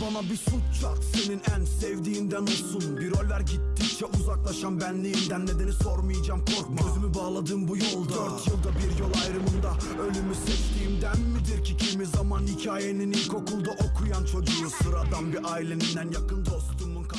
Bana bir suç çak senin en sevdiğinden olsun. Bir rol ver gittikçe uzaklaşan benliğinden Nedeni sormayacağım korkma. Gözümü bağladım bu yolda. Dört yılda bir yol ayrımında Ölümü seçtiğimden midir ki kimi zaman Hikayenin ilkokulda okuyan çocuğu? Sıradan bir aileninden yakın dostumun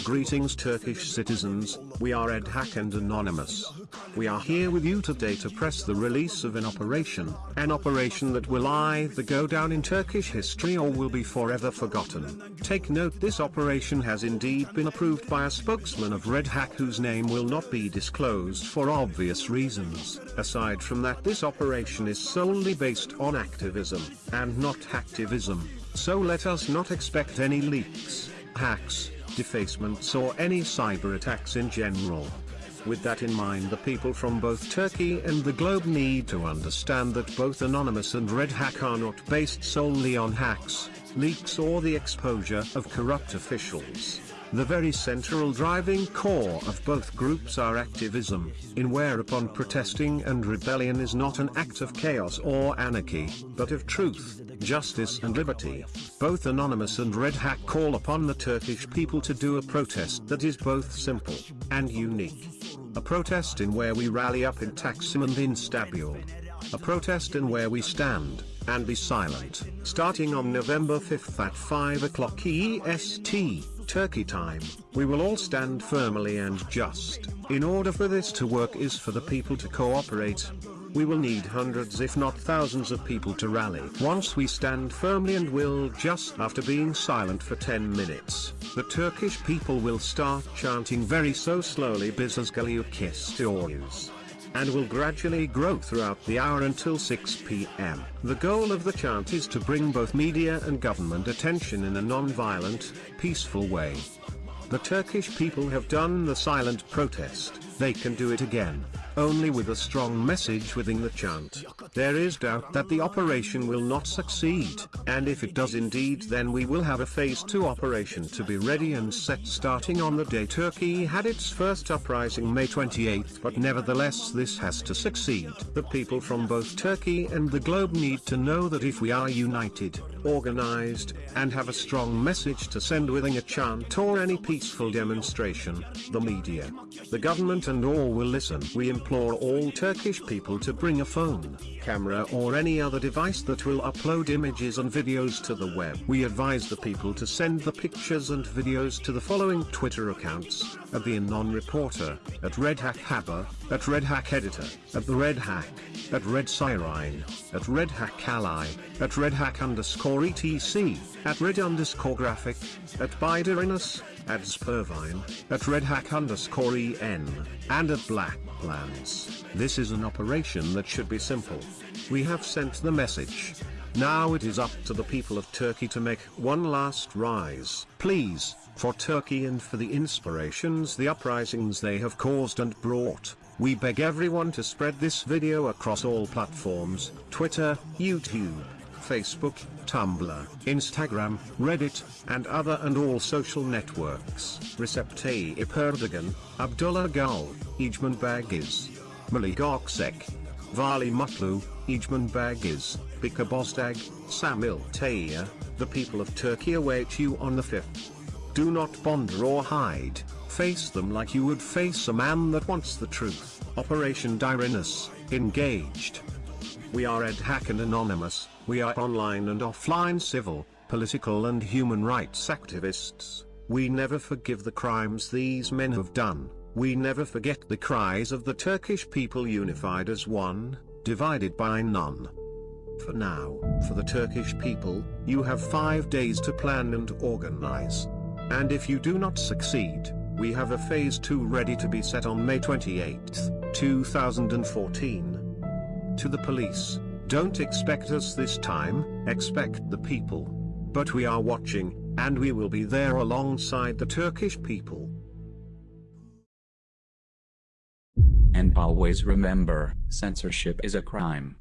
Greetings Turkish citizens, we are Red Hack and Anonymous. We are here with you today to press the release of an operation, an operation that will either go down in Turkish history or will be forever forgotten. Take note this operation has indeed been approved by a spokesman of Red Hack whose name will not be disclosed for obvious reasons. Aside from that this operation is solely based on activism, and not hacktivism, so let us not expect any leaks, hacks, defacements or any cyber attacks in general. With that in mind the people from both Turkey and the globe need to understand that both Anonymous and Red Hack are not based solely on hacks, leaks or the exposure of corrupt officials. The very central driving core of both groups are activism, in whereupon protesting and rebellion is not an act of chaos or anarchy, but of truth, justice and liberty. Both Anonymous and Red Hack call upon the Turkish people to do a protest that is both simple and unique. A protest in where we rally up in Taksim and in Istanbul. A protest in where we stand, and be silent. Starting on November 5th at 5 o'clock EST, Turkey time, we will all stand firmly and just. In order for this to work is for the people to cooperate. We will need hundreds if not thousands of people to rally. Once we stand firmly and will just after being silent for 10 minutes, the Turkish people will start chanting very so slowly Bizas Galiukis and will gradually grow throughout the hour until 6 pm. The goal of the chant is to bring both media and government attention in a non-violent, peaceful way. The Turkish people have done the silent protest, they can do it again, only with a strong message within the chant. There is doubt that the operation will not succeed, and if it does indeed then we will have a phase 2 operation to be ready and set starting on the day Turkey had its first uprising May 28 but nevertheless this has to succeed. The people from both Turkey and the globe need to know that if we are united, organized, and have a strong message to send within a chant or any peaceful demonstration, the media, the government and all will listen. We implore all Turkish people to bring a phone, camera or any other device that will upload images and videos to the web. We advise the people to send the pictures and videos to the following Twitter accounts, at the Anon Reporter, at Red Hack Haber, at Red Hack Editor, at the Red Hack, at Red Cyrine, at Red Hack Ally, at Red Hack underscore etc, at Red underscore graphic, at Biderinus, at Spurvine, at Red Hack underscore en, and at Black Plans. This is an operation that should be simple. We have sent the message. Now it is up to the people of Turkey to make one last rise. Please, for Turkey and for the inspirations the uprisings they have caused and brought, we beg everyone to spread this video across all platforms, Twitter, YouTube, Facebook, Tumblr, Instagram, Reddit, and other and all social networks. Recep Tayyip Erdogan, Abdullah Gül, Egemen Bagis, Melih Gokcek, Vali Mutlu, Egemen Bagis, Bekir Bozdag, Samil Tayyar, the people of Turkey await you on the 5th. Do not ponder or hide, face them like you would face a man that wants the truth. Operation Dyrinus, engaged. We are Red Hack and Anonymous, we are online and offline civil, political and human rights activists. We never forgive the crimes these men have done, we never forget the cries of the Turkish people unified as one, divided by none. For now, for the Turkish people, you have five days to plan and organize. And if you do not succeed, we have a phase 2 ready to be set on May 28, 2014. To the police, don't expect us this time, expect the people. But we are watching, and we will be there alongside the Turkish people. And always remember, censorship is a crime.